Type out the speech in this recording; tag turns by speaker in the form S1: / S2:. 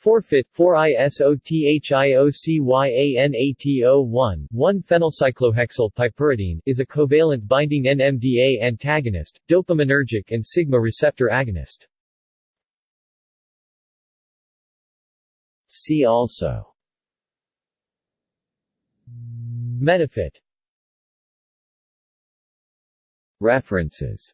S1: Forfeit 4-isothiocyanato1 1-phenylcyclohexyl is a covalent binding NMDA antagonist, dopaminergic and sigma receptor agonist. See also. Metafit References.